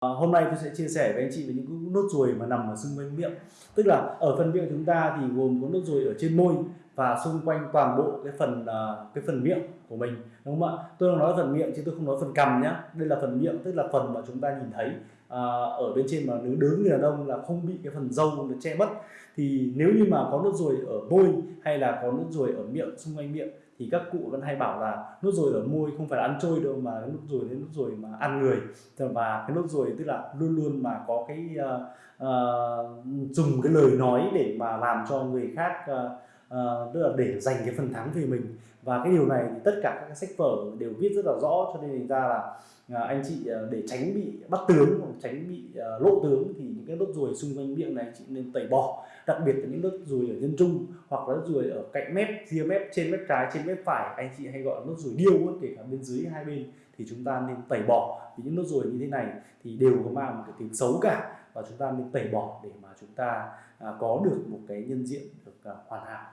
À, hôm nay tôi sẽ chia sẻ với anh chị về những nốt ruồi mà nằm ở xung quanh miệng. Tức là ở phần miệng chúng ta thì gồm có nốt ruồi ở trên môi và xung quanh toàn bộ cái phần uh, cái phần miệng của mình đúng không ạ? Tôi đang nói phần miệng chứ tôi không nói phần cằm nhá. Đây là phần miệng tức là phần mà chúng ta nhìn thấy uh, ở bên trên mà nếu đứng người đàn ông là không bị cái phần râu nó che mất. Thì nếu như mà có nốt ruồi ở môi hay là có nốt ruồi ở miệng xung quanh miệng thì các cụ vẫn hay bảo là nốt ruồi ở môi không phải là ăn trôi đâu mà nốt ruồi đến nốt ruồi mà ăn người. Và cái nốt ruồi tức là luôn luôn mà có cái uh, uh, dùng cái lời nói để mà làm cho người khác uh, uh, tức là để giành cái phần thắng về mình. Và cái điều này thì tất cả các sách vở đều viết rất là rõ cho nên ra là uh, anh chị uh, để tránh bị bắt tướng hoặc tránh bị uh, lộ tướng thì những cái nốt ruồi xung quanh miệng này chị nên tẩy bỏ. Đặc biệt là những nốt ruồi ở nhân trung hoặc là nốt ruồi ở cạnh mép ria mép trên mép trái trên mép phải anh chị hay gọi là nốt ruồi điêu kể cả bên dưới hai bên thì chúng ta nên tẩy bỏ. Vì những nốt ruồi như thế này thì đều có mang một cái tính xấu cả và chúng ta nên tẩy bỏ để mà chúng ta à, có được một cái nhân diện được à, hoàn hảo.